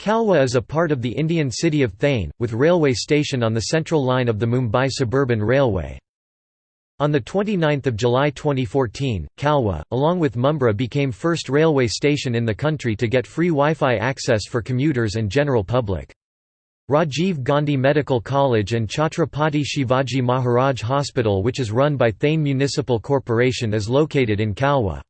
Kalwa is a part of the Indian city of Thane, with railway station on the central line of the Mumbai Suburban Railway. On 29 July 2014, Kalwa, along with Mumbra, became first railway station in the country to get free Wi-Fi access for commuters and general public. Rajiv Gandhi Medical College and Chhatrapati Shivaji Maharaj Hospital which is run by Thane Municipal Corporation is located in Kalwa.